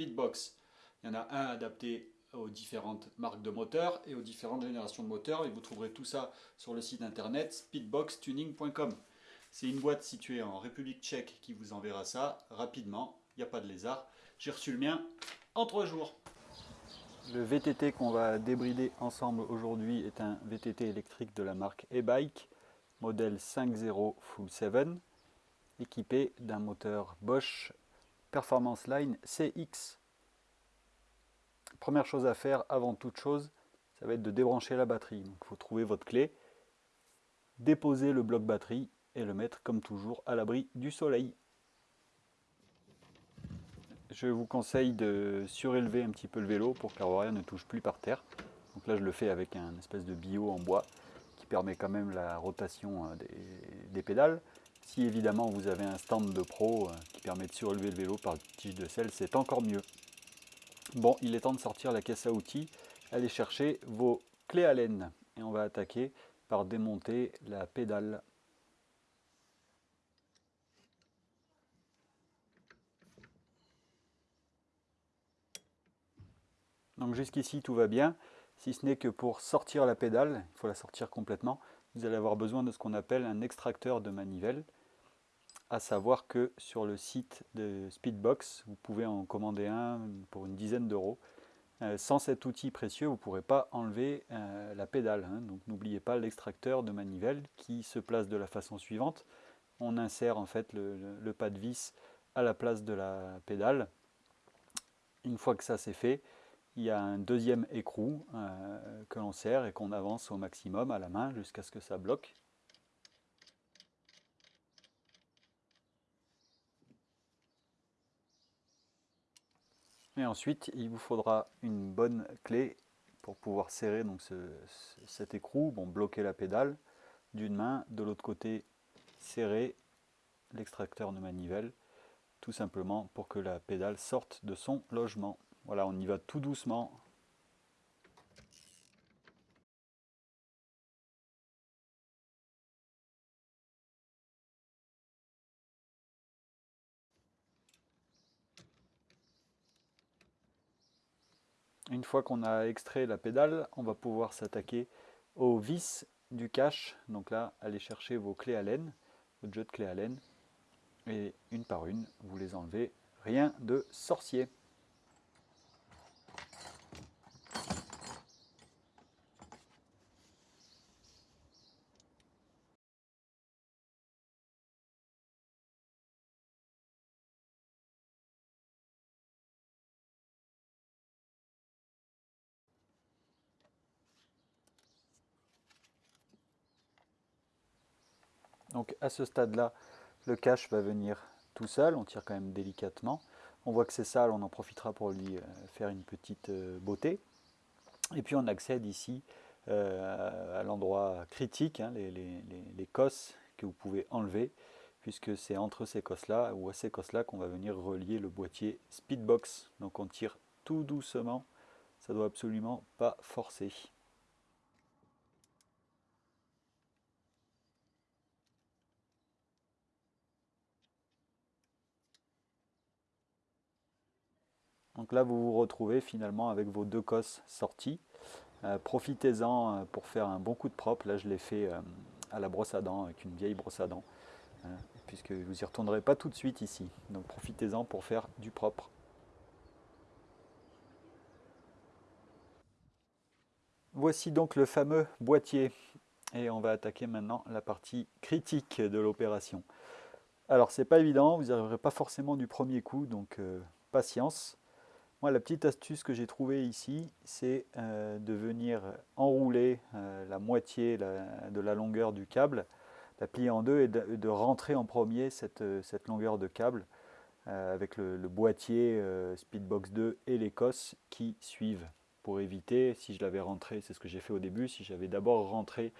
Speedbox. Il y en a un adapté aux différentes marques de moteurs et aux différentes générations de moteurs. Et vous trouverez tout ça sur le site internet speedboxtuning.com. C'est une boîte située en République tchèque qui vous enverra ça rapidement. Il n'y a pas de lézard. J'ai reçu le mien en trois jours. Le VTT qu'on va débrider ensemble aujourd'hui est un VTT électrique de la marque e-bike, modèle 5.0 Full 7, équipé d'un moteur Bosch Performance Line CX. Première chose à faire avant toute chose, ça va être de débrancher la batterie. il faut trouver votre clé, déposer le bloc batterie et le mettre comme toujours à l'abri du soleil. Je vous conseille de surélever un petit peu le vélo pour que ne touche plus par terre. Donc là je le fais avec un espèce de bio en bois qui permet quand même la rotation euh, des, pédales. Si évidemment vous avez un stand de pro euh, qui permet de surélever le vélo par tige de sel, c'est encore mieux. Bon, il est temps de sortir la caisse à outils, allez chercher vos clés à laine et on va attaquer par démonter la pédale. Donc jusqu'ici tout va bien, si ce n'est que pour sortir la pédale, il faut la sortir complètement, vous allez avoir besoin de ce qu'on appelle un extracteur de manivelle, à savoir que sur le site de Speedbox, vous pouvez en commander un pour une dizaine d'euros. Euh, sans cet outil précieux, vous ne pourrez pas enlever euh, la pédale. Hein. donc n'oubliez pas l'extracteur de manivelle qui se place de la façon suivante. On insère en fait le, le pas de vis à la place de la pédale. Une fois que ça c'est fait, il y a un deuxième écrou euh, que l'on serre et qu'on avance au maximum à la main jusqu'à ce que ça bloque. Et ensuite, il vous faudra une bonne clé pour pouvoir serrer donc cet écrou, bon, bloquer la pédale d'une main, de l'autre côté serrer l'extracteur de manivelle, tout simplement pour que la pédale sorte de son logement. Voilà, on y va tout doucement. Une fois qu'on a extrait la pédale, on va pouvoir s'attaquer aux vis du cache. Donc là, allez chercher vos clés à laine, votre jeu de clés à. Et une par une, vous les enlevez. Rien de sorcier. Donc à ce stade-là, le cache va venir tout seul, on tire quand même délicatement. On voit que c'est sale, on en profitera pour lui euh, faire une petite euh, beauté. Et puis on accède ici euh, à l'endroit critique, hein, les, cosses que vous pouvez enlever, puisque c'est entre ces cosses-là ou à ces cosses-là qu'on va venir relier le boîtier Speedbox. Donc on tire tout doucement, ça doit absolument pas forcer. Donc là, vous vous retrouvez finalement avec vos deux cosses sorties. Euh, profitez-en euh, pour faire un bon coup de propre. Là, je l'ai fait euh, à la brosse à dents, avec une vieille brosse à dents, puisque vous n'y retournerez pas tout de suite ici. Donc profitez-en pour faire du propre. Voici donc le fameux boîtier. Et on va attaquer maintenant la partie critique de l'opération. Alors c'est pas évident, vous n'y arriverez pas forcément du premier coup, donc patience. La petite astuce que j'ai trouvée ici, c'est euh, de venir enrouler euh, la moitié de la longueur du câble, la plier en deux et de, rentrer en premier cette, euh, longueur de câble avec le, boîtier Speedbox 2 et les cosses qui suivent pour éviter, si je l'avais rentré, c'est ce que j'ai fait au début, si j'avais d'abord rentré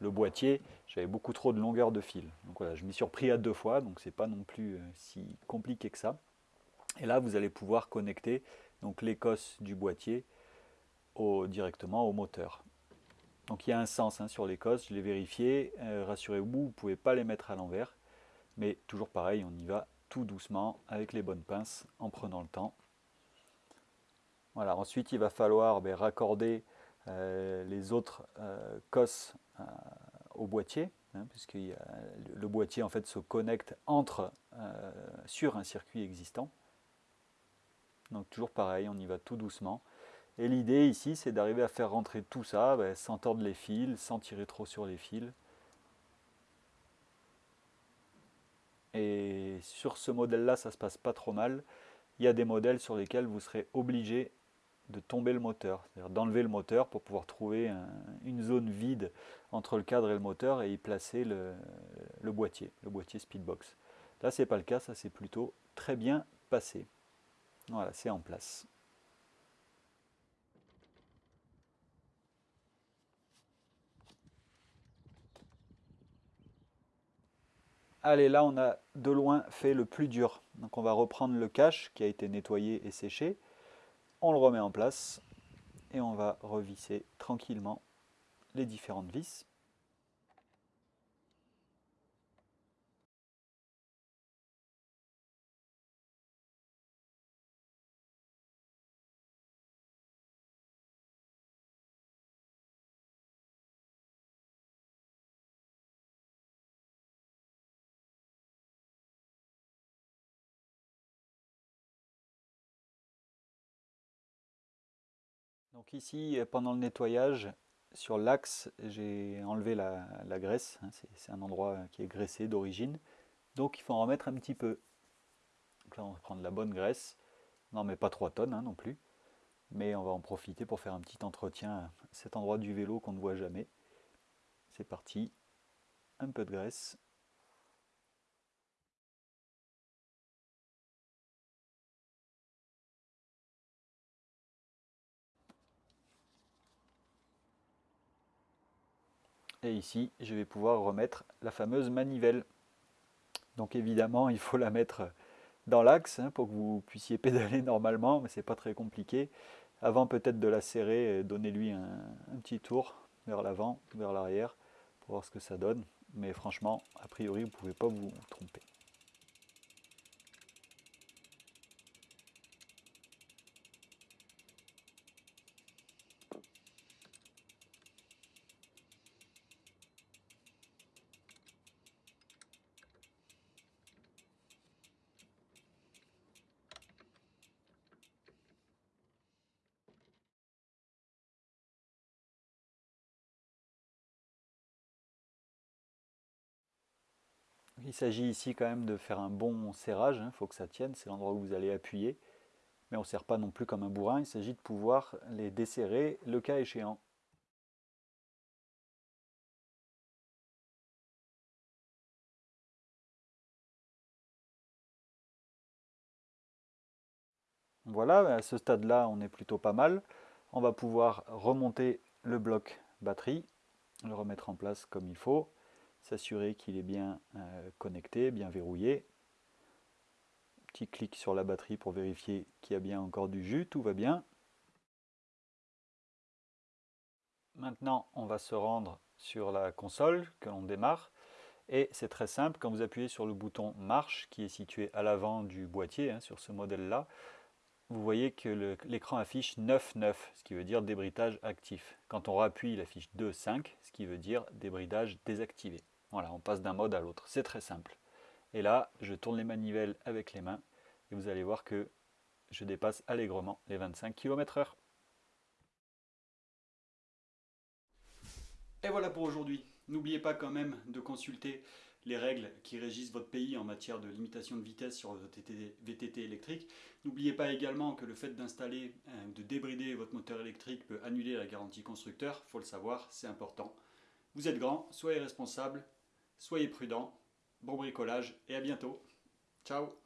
le boîtier, j'avais beaucoup trop de longueur de fil. Donc voilà, je m'y suis repris à deux fois, donc c'est pas non plus si compliqué que ça. Et là, vous allez pouvoir connecter donc l'écosse du boîtier directement au moteur. Donc il y a un sens hein, sur l'écosse, je l'ai vérifié, euh, rassurez-vous, vous ne pouvez pas les mettre à l'envers, mais toujours pareil, on y va tout doucement avec les bonnes pinces en prenant le temps. Voilà, ensuite il va falloir ben, raccorder les autres COS au boîtier, hein, puisque le boîtier en fait se connecte entre sur un circuit existant. Donc toujours pareil, on y va tout doucement. Et l'idée ici, c'est d'arriver à faire rentrer tout ça ben, sans tordre les fils, sans tirer trop sur les fils. Et sur ce modèle-là, ça se passe pas trop mal. Il y a des modèles sur lesquels vous serez obligé de tomber le moteur, c'est-à-dire d'enlever le moteur pour pouvoir trouver une zone vide entre le cadre et le moteur et y placer le, le boîtier, le boîtier Speedbox. Là, c'est pas le cas, ça c'est plutôt très bien passé. Voilà, c'est en place. Allez, là on a de loin fait le plus dur. Donc on va reprendre le cache qui a été nettoyé et séché. On le remet en place et on va revisser tranquillement les différentes vis. Donc ici, pendant le nettoyage, sur l'axe, j'ai enlevé la, graisse. Hein, c'est un endroit qui est graissé d'origine. Donc il faut en remettre un petit peu. Donc là, on va prendre la bonne graisse. Non, mais pas 3 tonnes hein, non plus. Mais on va en profiter pour faire un petit entretien à cet endroit du vélo qu'on ne voit jamais. C'est parti. Un peu de graisse. Et ici, je vais pouvoir remettre la fameuse manivelle. Donc évidemment, il faut la mettre dans l'axe hein, pour que vous puissiez pédaler normalement, mais c'est pas très compliqué. Avant peut-être de la serrer, donnez-lui un, un, petit tour vers l'avant, vers l'arrière, pour voir ce que ça donne. Mais franchement, a priori, vous ne pouvez pas vous tromper. Il s'agit ici quand même de faire un bon serrage, il hein, faut que ça tienne, c'est l'endroit où vous allez appuyer. Mais on ne serre pas non plus comme un bourrin, il s'agit de pouvoir les desserrer le cas échéant. Voilà, à ce stade-là, on est plutôt pas mal. On va pouvoir remonter le bloc batterie, le remettre en place comme il faut s'assurer qu'il est bien euh, connecté, bien verrouillé. Petit clic sur la batterie pour vérifier qu'il y a bien encore du jus, tout va bien. Maintenant, on va se rendre sur la console que l'on démarre. Et c'est très simple, quand vous appuyez sur le bouton marche qui est situé à l'avant du boîtier, hein, sur ce modèle-là, vous voyez que l'écran affiche 9.9, ce qui veut dire débridage actif. Quand on rappuie, il affiche 2.5, ce qui veut dire débridage désactivé. Voilà, on passe d'un mode à l'autre. C'est très simple. Et là, je tourne les manivelles avec les mains et vous allez voir que je dépasse allègrement les 25 km h Et voilà pour aujourd'hui. N'oubliez pas quand même de consulter les règles qui régissent votre pays en matière de limitation de vitesse sur votre VTT électrique. N'oubliez pas également que le fait d'installer, euh, de débrider votre moteur électrique peut annuler la garantie constructeur. Faut le savoir, c'est important. Vous êtes grand, soyez responsable, Soyez prudents, bon bricolage et à bientôt. Ciao